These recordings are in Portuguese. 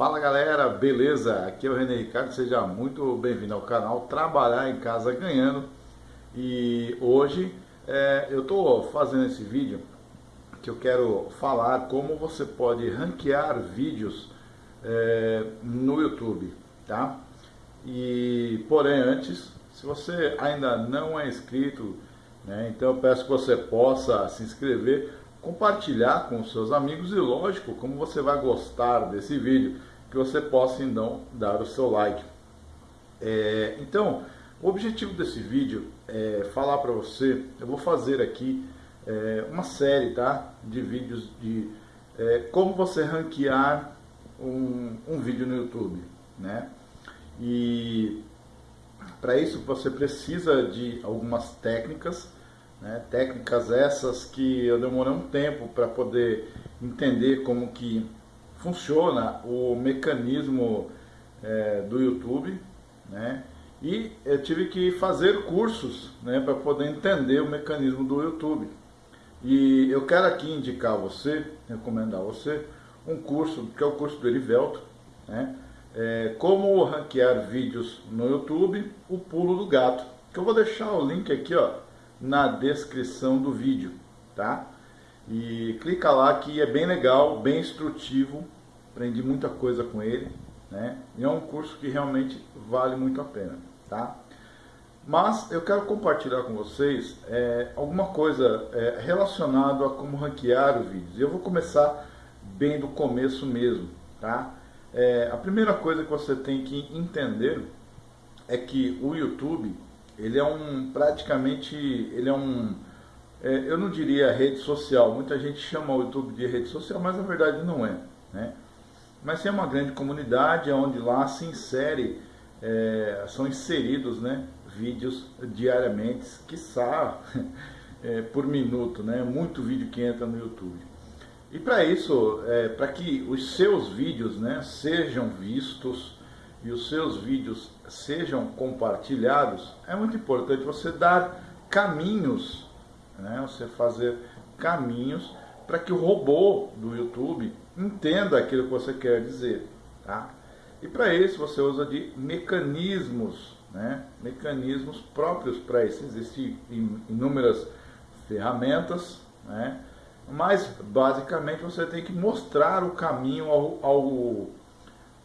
Fala galera, beleza? Aqui é o René Ricardo, seja muito bem-vindo ao canal Trabalhar em Casa Ganhando e hoje é, eu estou fazendo esse vídeo que eu quero falar como você pode ranquear vídeos é, no YouTube, tá? E porém antes, se você ainda não é inscrito, né, então eu peço que você possa se inscrever compartilhar com seus amigos e lógico, como você vai gostar desse vídeo, que você possa então dar o seu like. É, então, o objetivo desse vídeo é falar para você, eu vou fazer aqui é, uma série tá, de vídeos de é, como você ranquear um, um vídeo no YouTube. Né? E para isso você precisa de algumas técnicas, né? técnicas essas que eu demorei um tempo para poder entender como que funciona o mecanismo é, do YouTube, né? E eu tive que fazer cursos né, para poder entender o mecanismo do YouTube. E eu quero aqui indicar a você, recomendar a você, um curso, que é o curso do Erivelto, né? É, como ranquear vídeos no YouTube, o pulo do gato. Que eu vou deixar o link aqui ó, na descrição do vídeo, tá? E clica lá que é bem legal, bem instrutivo, aprendi muita coisa com ele, né? E é um curso que realmente vale muito a pena, tá? Mas eu quero compartilhar com vocês é, alguma coisa é, relacionada a como ranquear os vídeos. Eu vou começar bem do começo mesmo, tá? É, a primeira coisa que você tem que entender é que o YouTube ele é um praticamente ele é um eu não diria rede social muita gente chama o YouTube de rede social mas na verdade não é né? Mas é uma grande comunidade onde lá se insere é, são inseridos né vídeos diariamente quiçá é, por minuto né? Muito vídeo que entra no YouTube. E para isso é, para que os seus vídeos né sejam vistos e os seus vídeos sejam compartilhados, é muito importante você dar caminhos, né? você fazer caminhos para que o robô do YouTube entenda aquilo que você quer dizer. Tá? E para isso você usa de mecanismos, né? mecanismos próprios para isso. Existem inúmeras ferramentas, né? mas basicamente você tem que mostrar o caminho ao, ao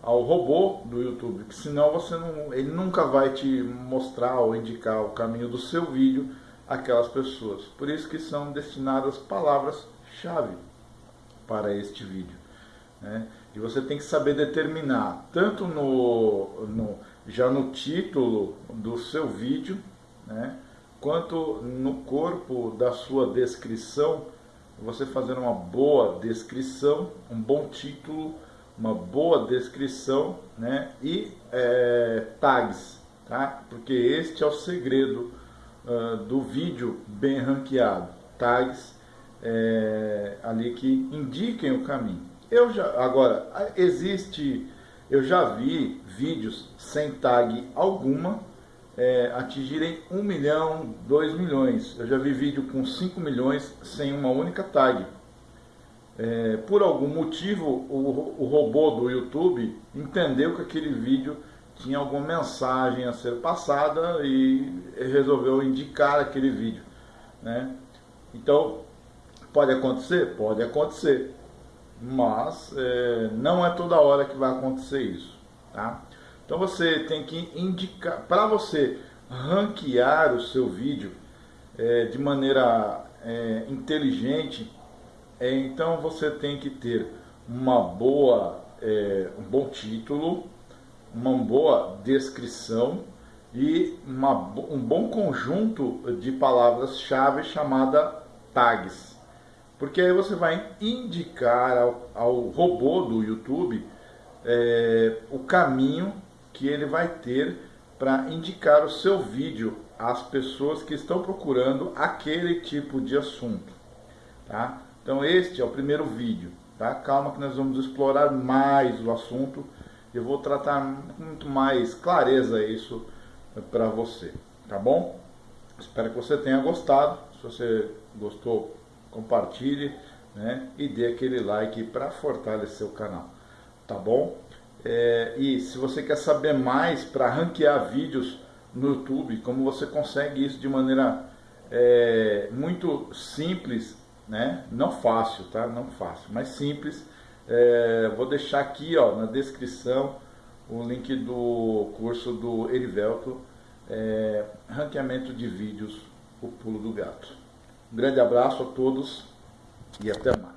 ao robô do YouTube, que senão você não, ele nunca vai te mostrar ou indicar o caminho do seu vídeo àquelas pessoas. Por isso que são destinadas palavras-chave para este vídeo. Né? E você tem que saber determinar, tanto no, no, já no título do seu vídeo, né? quanto no corpo da sua descrição, você fazer uma boa descrição, um bom título, uma boa descrição né, e é, tags, tá? porque este é o segredo uh, do vídeo bem ranqueado, tags é, ali que indiquem o caminho. Eu já, agora, existe, eu já vi vídeos sem tag alguma é, atingirem 1 milhão, 2 milhões. Eu já vi vídeo com 5 milhões sem uma única tag é, por algum motivo o, o robô do YouTube entendeu que aquele vídeo tinha alguma mensagem a ser passada e resolveu indicar aquele vídeo. Né? Então, pode acontecer? Pode acontecer. Mas é, não é toda hora que vai acontecer isso. Tá? Então você tem que indicar, para você ranquear o seu vídeo é, de maneira é, inteligente, é, então você tem que ter uma boa, é, um bom título, uma boa descrição e uma, um bom conjunto de palavras-chave chamada tags. Porque aí você vai indicar ao, ao robô do YouTube é, o caminho que ele vai ter para indicar o seu vídeo às pessoas que estão procurando aquele tipo de assunto. Tá? Então este é o primeiro vídeo, tá? Calma que nós vamos explorar mais o assunto. Eu vou tratar muito mais clareza isso para você, tá bom? Espero que você tenha gostado. Se você gostou, compartilhe, né? E dê aquele like para fortalecer o canal, tá bom? É, e se você quer saber mais para ranquear vídeos no YouTube, como você consegue isso de maneira é, muito simples, né? Não fácil, tá? Não fácil, mas simples. É, vou deixar aqui, ó, na descrição o link do curso do Erivelto, é, ranqueamento de vídeos, o pulo do gato. Um grande abraço a todos e até mais.